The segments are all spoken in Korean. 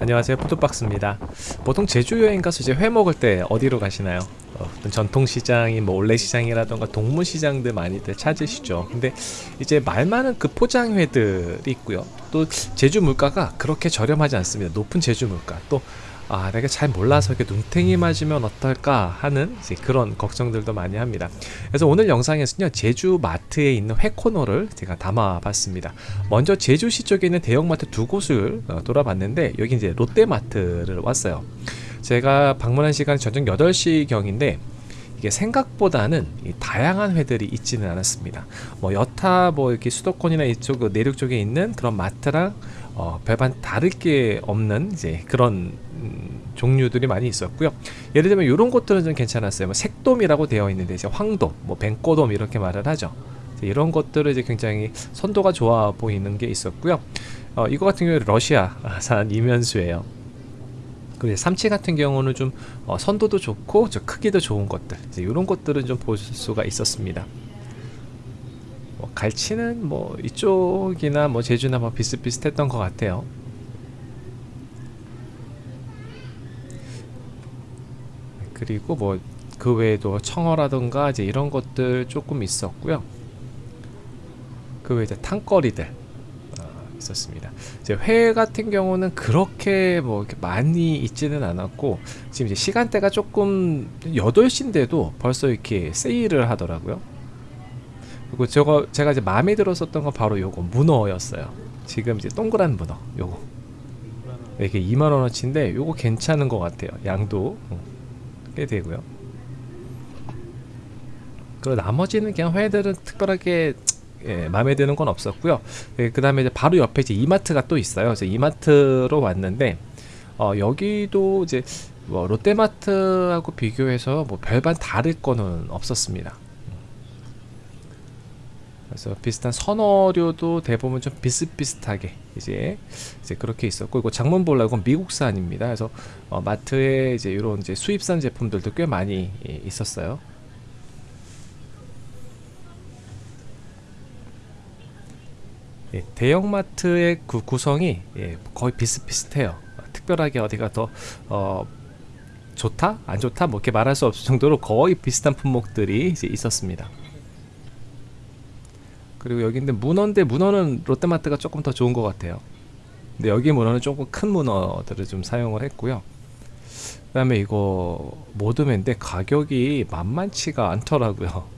안녕하세요. 푸드박스입니다. 보통 제주 여행 가서 이제 회 먹을 때 어디로 가시나요? 어, 전통시장인 뭐 올레시장이라던가 동문시장들 많이들 찾으시죠. 근데 이제 말 많은 그 포장회들이 있고요. 또 제주 물가가 그렇게 저렴하지 않습니다. 높은 제주 물가. 또 아 내가 잘 몰라서 이렇게 눈탱이 맞으면 어떨까 하는 그런 걱정들도 많이 합니다. 그래서 오늘 영상에서는요 제주 마트에 있는 회 코너를 제가 담아 봤습니다. 먼저 제주시 쪽에 있는 대형마트 두 곳을 어, 돌아봤는데 여기 이제 롯데마트를 왔어요. 제가 방문한 시간이 저녁 8시 경인데 이게 생각보다는 이 다양한 회들이 있지는 않았습니다. 뭐 여타 뭐 이렇게 수도권이나 이쪽 그 내륙 쪽에 있는 그런 마트랑 어, 별반 다를 게 없는 이제 그런 음, 종류들이 많이 있었고요. 예를 들면 이런 것들은 좀 괜찮았어요. 뭐 색돔이라고 되어 있는데 이제 황돔, 뭐 뱅꼬돔 이렇게 말을 하죠. 이런 것들을 이제 굉장히 선도가 좋아 보이는 게 있었고요. 어, 이거 같은 경우에 러시아산 이면수예요. 그리고 삼치 같은 경우는 좀 어, 선도도 좋고 저 크기도 좋은 것들 이런 것들은 좀 볼 수가 있었습니다. 뭐 갈치는 뭐 이쪽이나 뭐 제주나 뭐 비슷비슷했던 것 같아요. 그리고 뭐 그 외에도 청어라던가 이제 이런 것들 조금 있었고요. 그 외에 이제 탕거리들 있었습니다. 이제 회 같은 경우는 그렇게 뭐 이렇게 많이 있지는 않았고 지금 이제 시간대가 조금 8시인데도 벌써 이렇게 세일을 하더라고요. 그리고 저거 제가 이제 마음에 들었었던 건 바로 요거 문어였어요. 지금 이제 동그란 문어 요거 이게 2만 원어치인데 요거 괜찮은 것 같아요. 양도 꽤 되고요. 그리고 나머지는 그냥 회들은 특별하게 예, 마음에 드는 건 없었고요. 예, 그 다음에 바로 옆에 이제 이마트가 또 있어요. 그래서 이마트로 왔는데 어, 여기도 이제 뭐 롯데마트하고 비교해서 뭐 별반 다를 거는 없었습니다. 그래서 비슷한 선어류도 대부분 좀 비슷비슷하게 이제 이제 그렇게 있었고 이거 장문볼라 이건 미국산입니다. 그래서 어, 마트에 이제 이런 이제 수입산 제품들도 꽤 많이 예, 있었어요. 예, 대형마트의 그 구성이 예, 거의 비슷비슷해요. 특별하게 어디가 더 어, 좋다? 안 좋다? 뭐 이렇게 말할 수 없을 정도로 거의 비슷한 품목들이 이제 있었습니다. 그리고 여기인데 문어인데 문어는 롯데마트가 조금 더 좋은 것 같아요. 근데 여기 문어는 조금 큰 문어들을 좀 사용을 했고요. 그 다음에 이거 모드맨데 가격이 만만치가 않더라고요.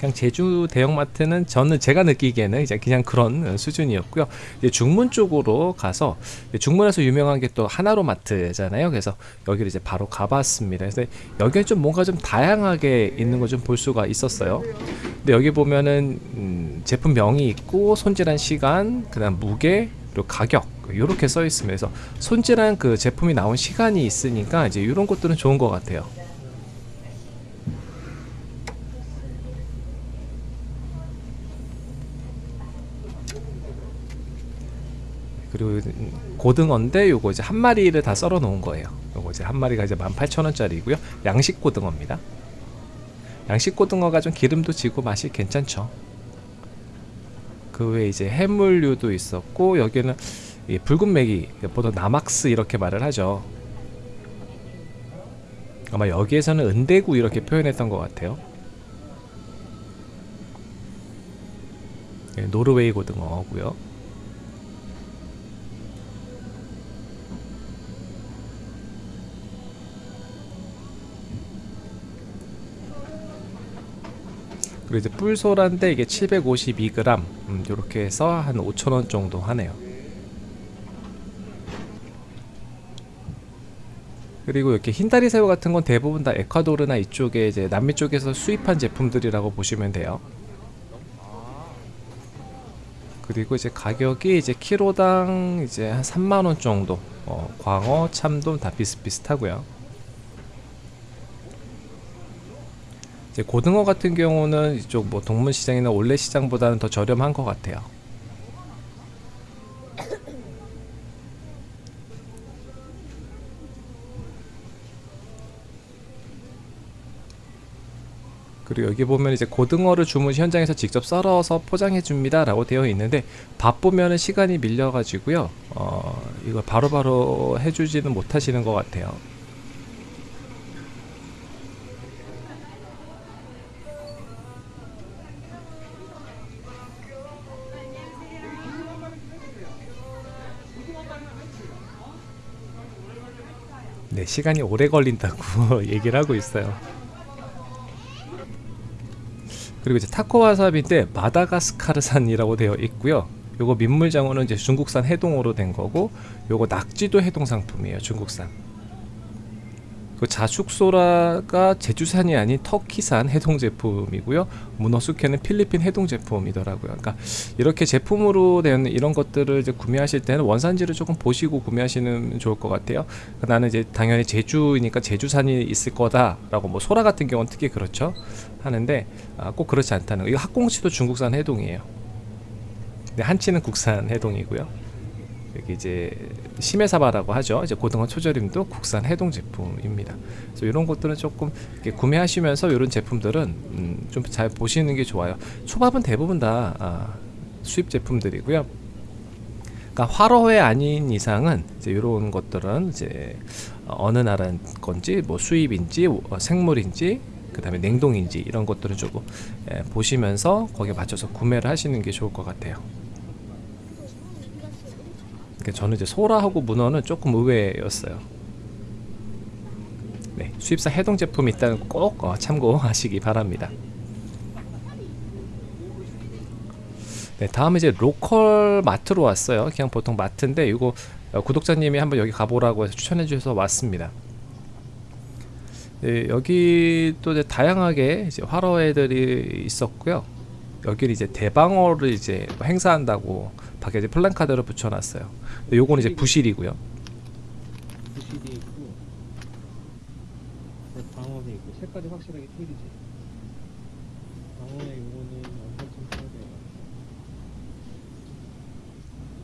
그냥 제주 대형마트는 저는 제가 느끼기에는 이제 그냥 그런 수준이었고요. 이제 중문 쪽으로 가서 중문에서 유명한 게 또 하나로 마트잖아요. 그래서 여기를 이제 바로 가봤습니다. 그래서 여기는 좀 뭔가 좀 다양하게 있는 거좀볼 수가 있었어요. 근데 여기 보면은 음, 제품명이 있고 손질한 시간, 그다음 무게, 그리고 가격 이렇게 써. 그래서 손질한 그 제품이 나온 시간이 있으니까 이제 이런 것들은 좋은 것 같아요. 그리고 고등어인데 요거 이제 한 마리를 다 썰어 놓은 거예요. 요거 이제 한 마리가 이제 18,000원짜리고요. 양식 고등어입니다. 양식 고등어가 좀 기름도 지고 맛이 괜찮죠. 그 외에 이제 해물류도 있었고 여기는 붉은 맥이 보통 나막스 이렇게 말을 하죠. 아마 여기에서는 은대구 이렇게 표현했던 것 같아요. 예, 노르웨이 고등어고요. 그리고 이제 뿔소란데 이게 752g 음, 이렇게 해서 한 5천원 정도 하네요. 그리고 이렇게 흰다리 새우 같은 건 대부분 다 에콰도르나 이쪽에 이제 남미 쪽에서 수입한 제품들이라고 보시면 돼요. 그리고 이제 가격이 이제 키로당 이제 한 3만원 정도. 어, 광어, 참돔 다 비슷비슷하고요 이제 고등어 같은 경우는 이쪽 뭐 동문시장이나 올레시장보다는 더 저렴한 것 같아요. 그리고 여기 보면 이제 고등어를 주문 시 현장에서 직접 썰어서 포장해 줍니다 라고 되어 있는데 바쁘면은 시간이 밀려 가지고요. 어, 이걸 바로바로 해주지는 못하시는 것 같아요. 네, 시간이 오래 걸린다고 얘기를 하고 있어요. 그리고 이제 타코 와사비인데 마다가스카르산이라고 되어 있고요. 요거 민물장어는 이제 중국산 해동으로 된 거고, 요거 낙지도 해동 상품이에요. 중국산. 그 자숙소라가 제주산이 아닌 터키산 해동 제품이고요. 문어 숙회는 필리핀 해동 제품이더라고요. 그러니까 이렇게 제품으로 된 이런 것들을 이제 구매하실 때는 원산지를 조금 보시고 구매하시는 좋을 것 같아요. 나는 이제 당연히 제주니까 제주산이 있을 거다라고 뭐 소라 같은 경우는 특히 그렇죠. 하는데 아, 꼭 그렇지 않다는 거. 이거 학꽁치도 중국산 해동이에요. 한치는 국산 해동이고요. 여기 이제 심해사바라고 하죠. 이제 고등어 초절임도 국산 해동 제품입니다. 그래서 이런 것들은 조금 구매하시면서 이런 제품들은 음, 좀잘 보시는 게 좋아요. 초밥은 대부분 다 아, 수입 제품들이고요. 그러니까 화로회 아닌 이상은 이제 이런 것들은 이제 어느 나라 건지 뭐 수입인지 어, 생물인지 그 다음에 냉동인지 이런 것들을 조금 예, 보시면서 거기에 맞춰서 구매를 하시는 게 좋을 것 같아요. 그러니까 저는 이제 소라하고 문어는 조금 의외였어요. 네, 수입사 해동 제품이 있다는 꼭 어, 참고하시기 바랍니다. 네, 다음에 이제 로컬 마트로 왔어요. 그냥 보통 마트인데 이거 어, 구독자님이 한번 여기 가보라고 해서 추천해 주셔서 왔습니다. 네, 여기 또 이제 다양하게 이제 화로애들이 있었고요. 여기는 이제 대방어를 이제 행사한다고 밖에 이제 플랜카드를 붙여놨어요. 요거는 이제 부실이고요. 부실이 있고 네, 방어도 있고 색깔이 확실하게 틀리지 방어의 요거는 18,800원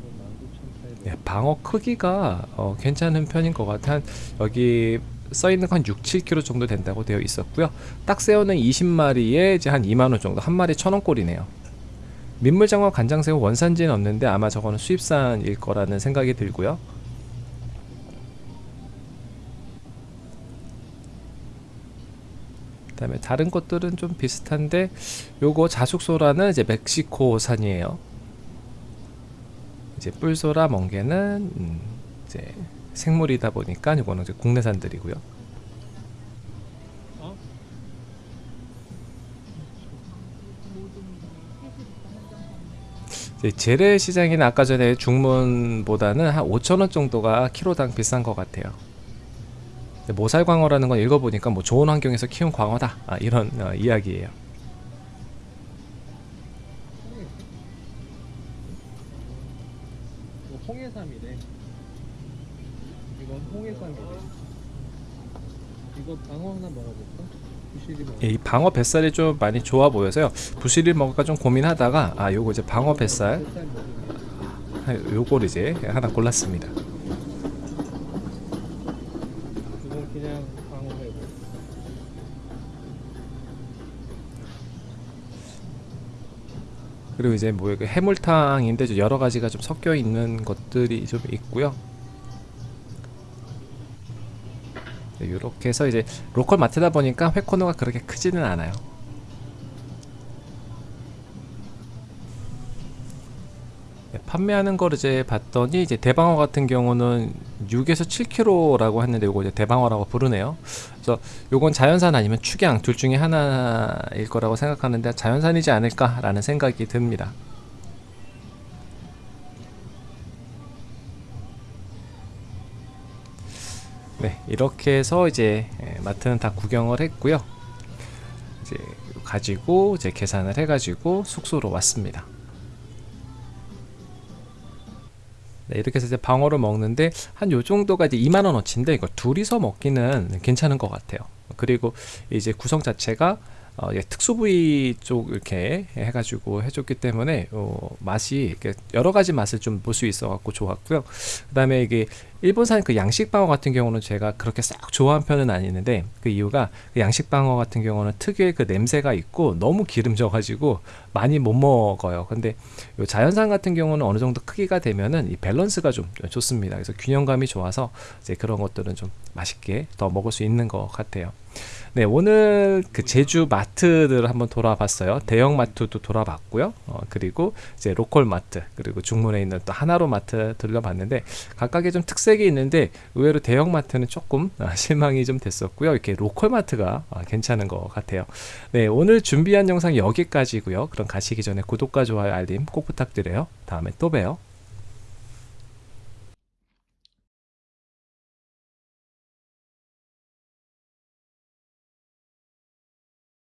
이건 19,800원 네, 방어 크기가 어, 괜찮은 편인 것 같아. 한 여기 써 있는 한 6, 7kg 정도 된다고 되어 있었고요. 딱새우는 20마리에 이제 한 2만 원 정도, 한 마리 천 원꼴이네요. 민물장어, 간장새우 원산지는 없는데 아마 저거는 수입산일 거라는 생각이 들고요. 그 다음에 다른 것들은 좀 비슷한데 요거 자숙소라는 이제 멕시코산이에요. 이제 뿔소라 멍게는 음, 이제 생물이다 보니까 이거는 이제 국내산들이고요. 재래 시장이나 아까 전에 중문보다는 한 5천 원 정도가 키로당 비싼 것 같아요. 모살광어라는 건 읽어보니까 뭐 좋은 환경에서 키운 광어다 아, 이런 어, 이야기예요. 이거 홍해삼이래 이건 홍해삼이래 이거 방어 하나 먹어볼까? 먹어 이 방어 뱃살이 좀 많이 좋아 보여서요. 부실을 먹을까 좀 고민하다가 아 요거 이제 방어 뱃살 아, 요걸 이제 하나 골랐습니다. 그리고 이제 뭐 해물탕인데 좀 여러 가지가 좀 섞여 있는 것들이 좀 있고요. 이렇게 해서 이제 로컬 마트다 보니까 회 코너가 그렇게 크지는 않아요. 네, 판매하는 거를 이제 봤더니 이제 대방어 같은 경우는 6에서 7kg라고 했는데 요거 이제 대방어라고 부르네요. 그래서 요건 자연산 아니면 축양 둘 중에 하나일 거라고 생각하는데 자연산이지 않을까 라는 생각이 듭니다. 네, 이렇게 해서 이제 예, 마트는 다 구경을 했고요. 이제 가지고 이제 계산을 해 가지고 숙소로 왔습니다. 네, 이렇게 해서 이제 방어를 먹는데 한 요 정도가 이제 2만 원어치인데 이거 둘이서 먹기는 괜찮은 것 같아요. 그리고 이제 구성 자체가 어, 예, 특수 부위 쪽 이렇게 해가지고 해줬기 때문에 어, 맛이 여러 가지 맛을 좀 볼 수 있어갖고 좋았고요. 그다음에 이게 일본산 그 양식방어 같은 경우는 제가 그렇게 썩 좋아하는 편은 아니는데 그 이유가 그 양식방어 같은 경우는 특유의 그 냄새가 있고 너무 기름져 가지고 많이 못 먹어요. 근데 요 자연산 같은 경우는 어느 정도 크기가 되면은 이 밸런스가 좀 좋습니다. 그래서 균형감이 좋아서 이제 그런 것들은 좀 맛있게 더 먹을 수 있는 것 같아요. 네, 오늘 그 제주 마트들을 한번 돌아봤어요. 대형 마트도 돌아봤고요. 어, 그리고 이제 로컬 마트, 그리고 중문에 있는 또 하나로 마트 들려봤는데 각각의 좀 특색 이 있는데 의외로 대형 마트는 조금 아, 실망이 좀 됐었고요. 이렇게 로컬 마트가 아, 괜찮은 것 같아요. 네, 오늘 준비한 영상 여기까지고요. 그럼 가시기 전에 구독과 좋아요, 알림 꼭 부탁드려요. 다음에 또 봬요.